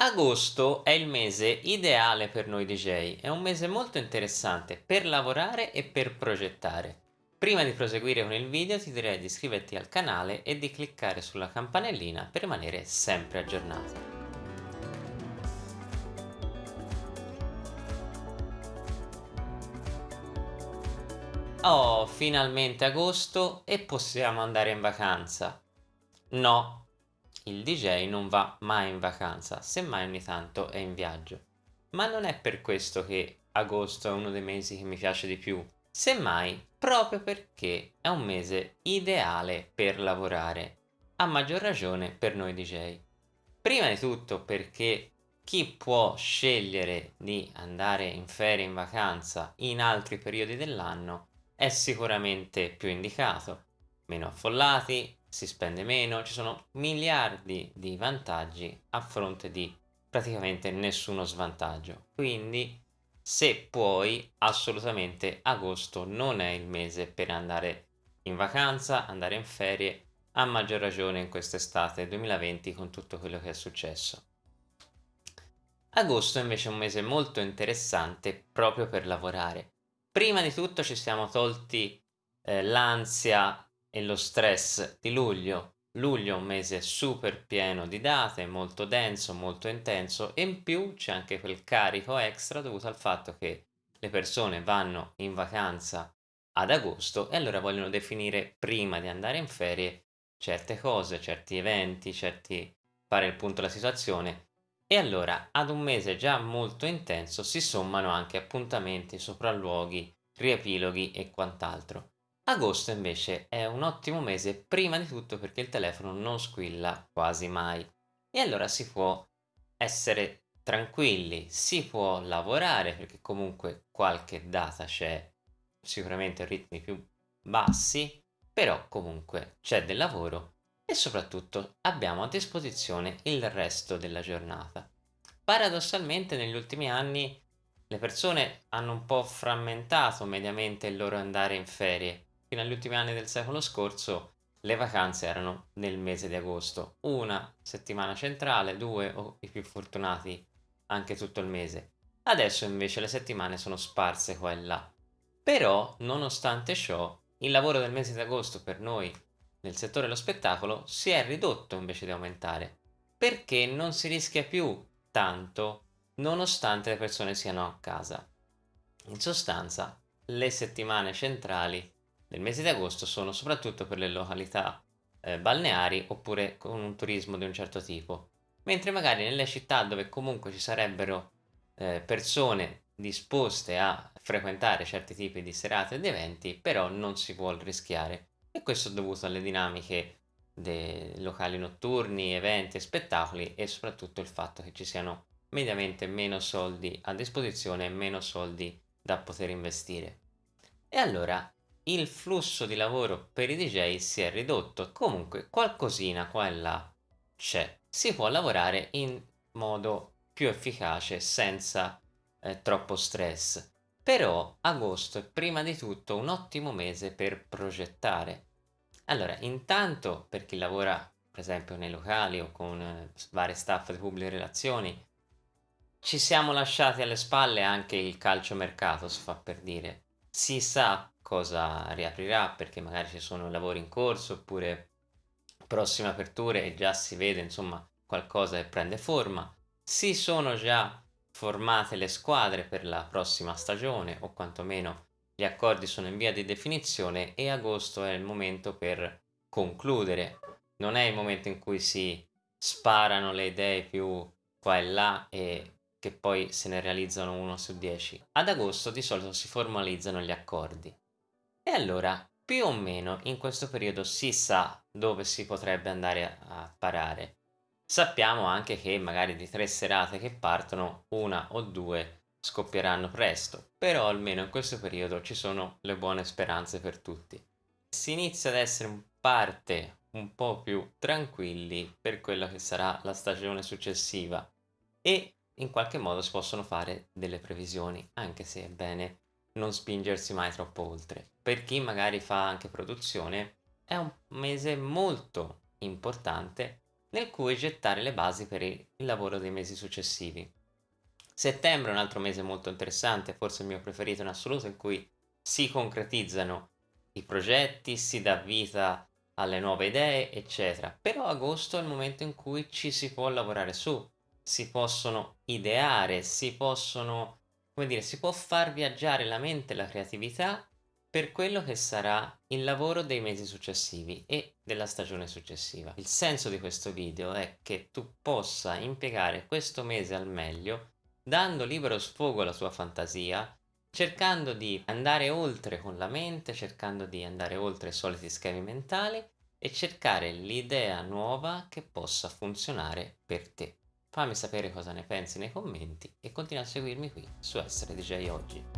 Agosto è il mese ideale per noi DJ, è un mese molto interessante per lavorare e per progettare. Prima di proseguire con il video ti direi di iscriverti al canale e di cliccare sulla campanellina per rimanere sempre aggiornato. Oh, finalmente agosto e possiamo andare in vacanza. No, il DJ non va mai in vacanza, semmai ogni tanto è in viaggio. Ma non è per questo che agosto è uno dei mesi che mi piace di più, semmai proprio perché è un mese ideale per lavorare, a maggior ragione per noi DJ. Prima di tutto perché chi può scegliere di andare in ferie in vacanza in altri periodi dell'anno è sicuramente più indicato, meno affollati, si spende meno, ci sono miliardi di vantaggi a fronte di praticamente nessuno svantaggio. Quindi se puoi assolutamente agosto non è il mese per andare in vacanza, andare in ferie, a maggior ragione in quest'estate 2020 con tutto quello che è successo. Agosto invece è un mese molto interessante proprio per lavorare. Prima di tutto ci siamo tolti eh, l'ansia e lo stress di luglio. Luglio è un mese super pieno di date, molto denso, molto intenso e in più c'è anche quel carico extra dovuto al fatto che le persone vanno in vacanza ad agosto e allora vogliono definire prima di andare in ferie certe cose, certi eventi, certi fare il punto della situazione e allora ad un mese già molto intenso si sommano anche appuntamenti, sopralluoghi, riepiloghi e quant'altro. Agosto invece è un ottimo mese prima di tutto perché il telefono non squilla quasi mai e allora si può essere tranquilli, si può lavorare perché comunque qualche data c'è sicuramente ritmi più bassi, però comunque c'è del lavoro e soprattutto abbiamo a disposizione il resto della giornata. Paradossalmente negli ultimi anni le persone hanno un po' frammentato mediamente il loro andare in ferie fino agli ultimi anni del secolo scorso le vacanze erano nel mese di agosto, una settimana centrale, due o i più fortunati anche tutto il mese. Adesso invece le settimane sono sparse qua e là. Però, nonostante ciò, il lavoro del mese di agosto per noi nel settore dello spettacolo si è ridotto invece di aumentare, perché non si rischia più tanto nonostante le persone siano a casa. In sostanza, le settimane centrali nel mese di agosto sono soprattutto per le località eh, balneari oppure con un turismo di un certo tipo, mentre magari nelle città dove comunque ci sarebbero eh, persone disposte a frequentare certi tipi di serate ed eventi, però non si può rischiare. E questo è dovuto alle dinamiche dei locali notturni, eventi e spettacoli e soprattutto il fatto che ci siano mediamente meno soldi a disposizione e meno soldi da poter investire. E allora il flusso di lavoro per i DJ si è ridotto, comunque qualcosina qua e là c'è. Si può lavorare in modo più efficace senza eh, troppo stress. Però agosto è prima di tutto un ottimo mese per progettare. Allora, intanto per chi lavora per esempio nei locali o con eh, vari staff di pubbliche relazioni, ci siamo lasciati alle spalle anche il calciomercato, si fa per dire. Si sa cosa riaprirà perché magari ci sono lavori in corso oppure prossime aperture e già si vede insomma qualcosa che prende forma. Si sono già formate le squadre per la prossima stagione o quantomeno gli accordi sono in via di definizione e agosto è il momento per concludere. Non è il momento in cui si sparano le idee più qua e là e che poi se ne realizzano uno su dieci. Ad agosto di solito si formalizzano gli accordi. E allora, più o meno in questo periodo si sa dove si potrebbe andare a parare. Sappiamo anche che magari di tre serate che partono, una o due scoppieranno presto, però almeno in questo periodo ci sono le buone speranze per tutti. Si inizia ad essere in parte un po' più tranquilli per quella che sarà la stagione successiva e in qualche modo si possono fare delle previsioni, anche se è bene non spingersi mai troppo oltre. Per chi magari fa anche produzione è un mese molto importante nel cui gettare le basi per il lavoro dei mesi successivi. Settembre è un altro mese molto interessante, forse il mio preferito in assoluto, in cui si concretizzano i progetti, si dà vita alle nuove idee, eccetera. Però agosto è il momento in cui ci si può lavorare su, si possono ideare, si possono, come dire, si può far viaggiare la mente e la creatività per quello che sarà il lavoro dei mesi successivi e della stagione successiva. Il senso di questo video è che tu possa impiegare questo mese al meglio dando libero sfogo alla tua fantasia, cercando di andare oltre con la mente, cercando di andare oltre i soliti schemi mentali e cercare l'idea nuova che possa funzionare per te. Fammi sapere cosa ne pensi nei commenti e continua a seguirmi qui su Essere DJ Oggi.